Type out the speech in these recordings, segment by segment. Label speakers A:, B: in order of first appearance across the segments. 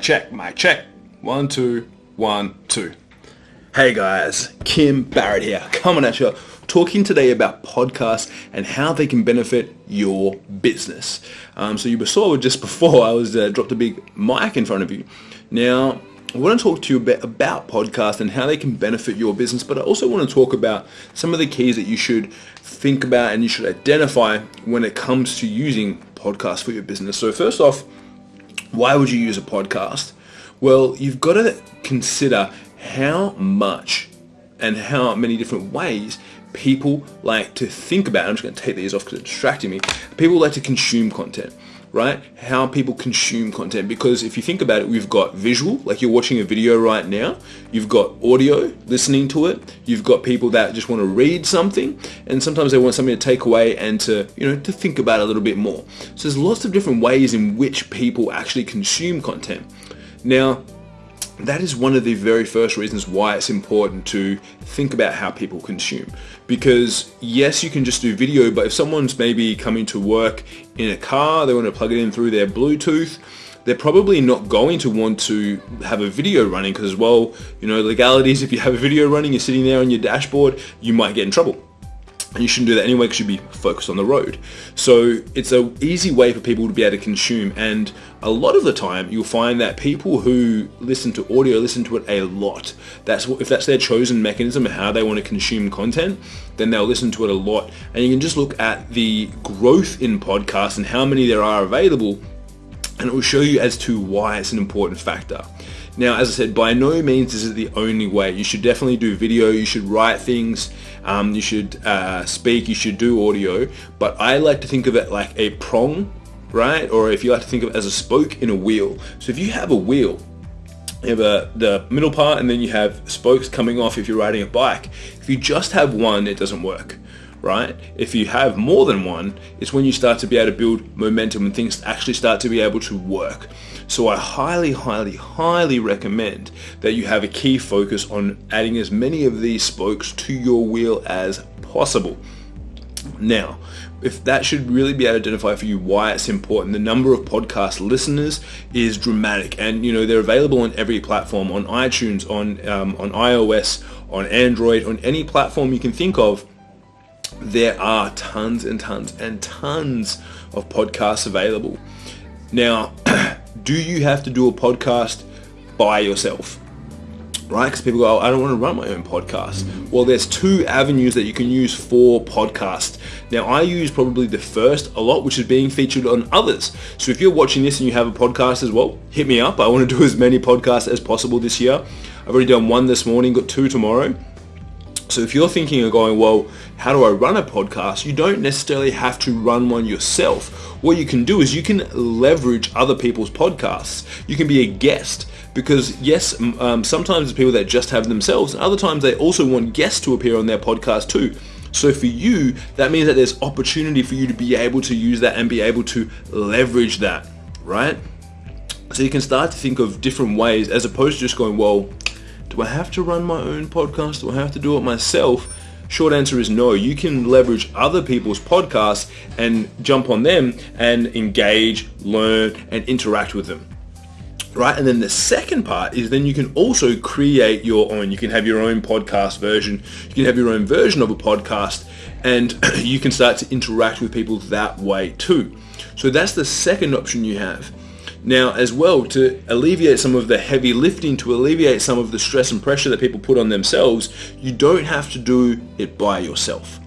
A: Check, mic check. One, two, one, two. Hey guys, Kim Barrett here, coming at you, talking today about podcasts and how they can benefit your business. Um, so you saw just before I was uh, dropped a big mic in front of you. Now, I want to talk to you a bit about podcasts and how they can benefit your business, but I also want to talk about some of the keys that you should think about and you should identify when it comes to using podcasts for your business. So first off, why would you use a podcast? Well, you've got to consider how much and how many different ways people like to think about. I'm just going to take these off because it's distracting me. People like to consume content right? How people consume content. Because if you think about it, we've got visual, like you're watching a video right now. You've got audio, listening to it. You've got people that just want to read something. And sometimes they want something to take away and to, you know, to think about a little bit more. So there's lots of different ways in which people actually consume content. Now, that is one of the very first reasons why it's important to think about how people consume. Because yes, you can just do video, but if someone's maybe coming to work in a car, they want to plug it in through their Bluetooth, they're probably not going to want to have a video running because well, you know, legalities, if you have a video running, you're sitting there on your dashboard, you might get in trouble and you shouldn't do that anyway because you'd be focused on the road. So it's an easy way for people to be able to consume and a lot of the time you'll find that people who listen to audio listen to it a lot. That's if that's their chosen mechanism of how they want to consume content, then they'll listen to it a lot. And you can just look at the growth in podcasts and how many there are available and it will show you as to why it's an important factor. Now, as I said, by no means is it the only way. You should definitely do video, you should write things, um, you should uh, speak, you should do audio, but I like to think of it like a prong, right? Or if you like to think of it as a spoke in a wheel. So if you have a wheel, you have a, the middle part and then you have spokes coming off if you're riding a bike. If you just have one, it doesn't work right? If you have more than one, it's when you start to be able to build momentum and things actually start to be able to work. So I highly, highly, highly recommend that you have a key focus on adding as many of these spokes to your wheel as possible. Now, if that should really be able to identify for you why it's important. The number of podcast listeners is dramatic, and you know they're available on every platform, on iTunes, on um, on iOS, on Android, on any platform you can think of. There are tons and tons and tons of podcasts available. Now, do you have to do a podcast by yourself? Right? Because people go, oh, I don't want to run my own podcast. Well, there's two avenues that you can use for podcast. Now, I use probably the first a lot, which is being featured on others. So if you're watching this and you have a podcast as well, hit me up. I want to do as many podcasts as possible this year. I've already done one this morning, got two tomorrow. So if you're thinking of going, well, how do I run a podcast? You don't necessarily have to run one yourself. What you can do is you can leverage other people's podcasts. You can be a guest because yes, um, sometimes it's people that just have themselves and other times they also want guests to appear on their podcast too. So for you, that means that there's opportunity for you to be able to use that and be able to leverage that, right? So you can start to think of different ways as opposed to just going, well, do I have to run my own podcast? Do I have to do it myself? Short answer is no. You can leverage other people's podcasts and jump on them and engage, learn, and interact with them. Right, and then the second part is then you can also create your own. You can have your own podcast version. You can have your own version of a podcast, and you can start to interact with people that way too. So that's the second option you have. Now, as well, to alleviate some of the heavy lifting, to alleviate some of the stress and pressure that people put on themselves, you don't have to do it by yourself.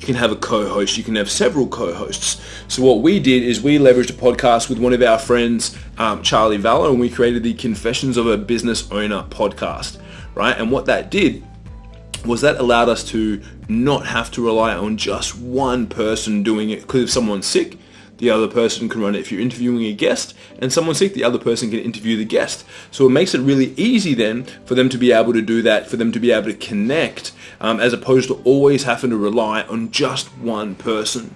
A: You can have a co-host, you can have several co-hosts. So what we did is we leveraged a podcast with one of our friends, um, Charlie Valor, and we created the Confessions of a Business Owner podcast, right? And what that did was that allowed us to not have to rely on just one person doing it because if someone's sick, the other person can run it. If you're interviewing a guest and someone's sick, the other person can interview the guest. So it makes it really easy then for them to be able to do that, for them to be able to connect, um, as opposed to always having to rely on just one person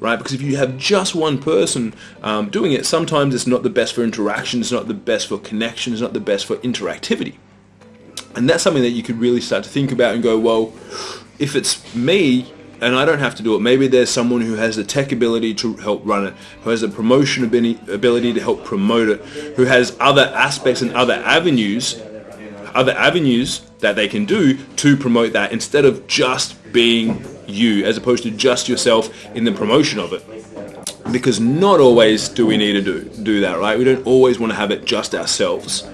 A: right? Because if you have just one person um, doing it, sometimes it's not the best for interaction, it's not the best for connection, it's not the best for interactivity. And that's something that you could really start to think about and go, well, if it's me and I don't have to do it. Maybe there's someone who has the tech ability to help run it, who has the promotion ability to help promote it, who has other aspects and other avenues, other avenues that they can do to promote that instead of just being you, as opposed to just yourself in the promotion of it. Because not always do we need to do, do that, right? We don't always want to have it just ourselves.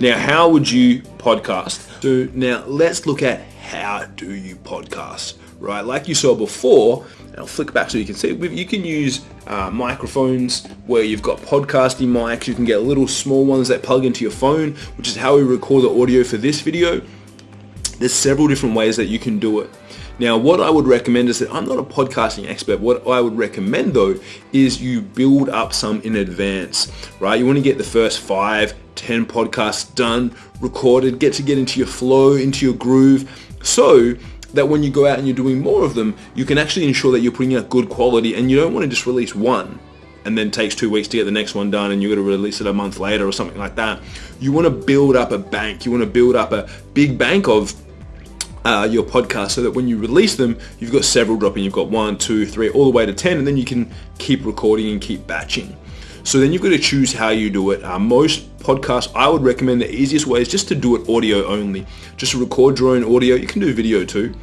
A: Now, how would you podcast? So now let's look at how do you podcast, right? Like you saw before, I'll flick back so you can see, you can use uh, microphones where you've got podcasting mics. You can get little small ones that plug into your phone, which is how we record the audio for this video. There's several different ways that you can do it. Now, what I would recommend is that I'm not a podcasting expert. What I would recommend though is you build up some in advance, right? You want to get the first five, 10 podcasts done, recorded, get to get into your flow, into your groove, so that when you go out and you're doing more of them, you can actually ensure that you're putting out good quality and you don't want to just release one and then takes two weeks to get the next one done and you're going to release it a month later or something like that. You want to build up a bank. You want to build up a big bank of uh, your podcast so that when you release them, you've got several dropping. You've got one, two, three, all the way to 10, and then you can keep recording and keep batching. So then you've got to choose how you do it. Uh, most podcasts, I would recommend the easiest way is just to do it audio only. Just record your own audio. You can do video too.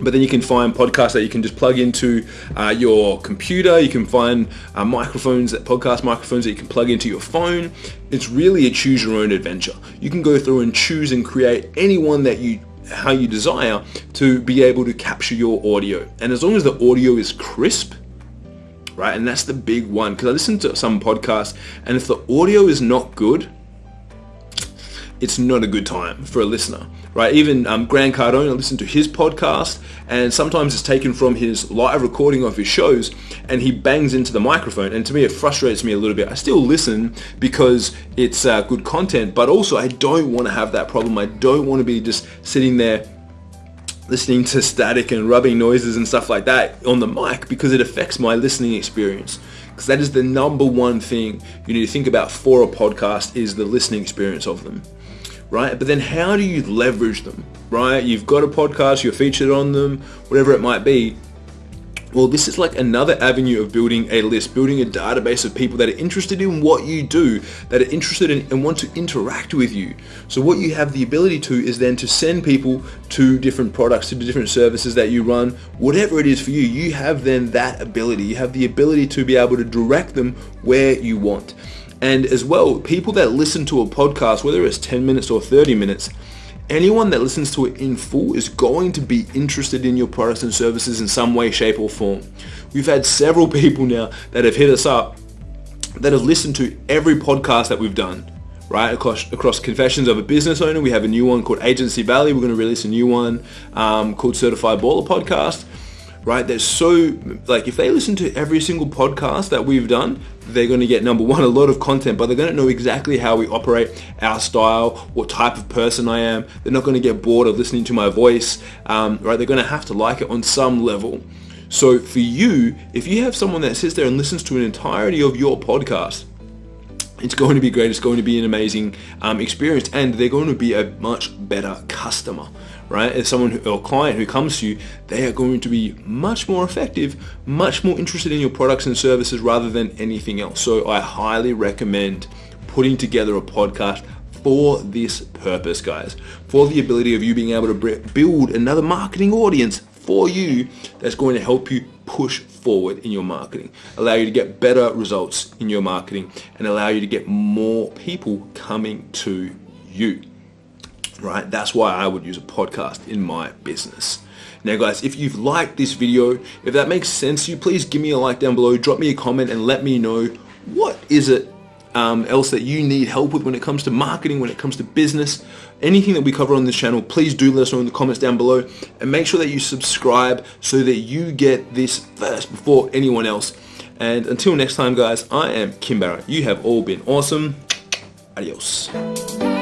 A: But then you can find podcasts that you can just plug into uh, your computer. You can find uh, microphones, that podcast microphones that you can plug into your phone. It's really a choose your own adventure. You can go through and choose and create any one that you how you desire to be able to capture your audio. And as long as the audio is crisp, right, and that's the big one, because I listen to some podcasts, and if the audio is not good, it's not a good time for a listener, right? Even um, Grant Cardone, I listen to his podcast, and sometimes it's taken from his live recording of his shows, and he bangs into the microphone. And to me, it frustrates me a little bit. I still listen because it's uh, good content, but also I don't want to have that problem. I don't want to be just sitting there listening to static and rubbing noises and stuff like that on the mic because it affects my listening experience because that is the number one thing you need to think about for a podcast is the listening experience of them right? But then how do you leverage them, right? You've got a podcast, you're featured on them, whatever it might be. Well, this is like another avenue of building a list, building a database of people that are interested in what you do, that are interested in and want to interact with you. So what you have the ability to is then to send people to different products, to different services that you run, whatever it is for you, you have then that ability. You have the ability to be able to direct them where you want. And as well, people that listen to a podcast, whether it's 10 minutes or 30 minutes, anyone that listens to it in full is going to be interested in your products and services in some way, shape or form. We've had several people now that have hit us up that have listened to every podcast that we've done, right? Across, across Confessions of a Business Owner, we have a new one called Agency Valley. We're going to release a new one um, called Certified Baller Podcast right? There's so, like, if they listen to every single podcast that we've done, they're going to get number one, a lot of content, but they're going to know exactly how we operate, our style, what type of person I am. They're not going to get bored of listening to my voice, um, right? They're going to have to like it on some level. So for you, if you have someone that sits there and listens to an entirety of your podcast, it's going to be great. It's going to be an amazing um, experience, and they're going to be a much better customer right? As someone who, or client who comes to you, they are going to be much more effective, much more interested in your products and services rather than anything else. So I highly recommend putting together a podcast for this purpose, guys, for the ability of you being able to build another marketing audience for you that's going to help you push forward in your marketing, allow you to get better results in your marketing, and allow you to get more people coming to you right? That's why I would use a podcast in my business. Now guys, if you've liked this video, if that makes sense to you, please give me a like down below, drop me a comment and let me know what is it um, else that you need help with when it comes to marketing, when it comes to business, anything that we cover on this channel, please do let us know in the comments down below and make sure that you subscribe so that you get this first before anyone else. And until next time guys, I am Kim Barrett. You have all been awesome. Adios.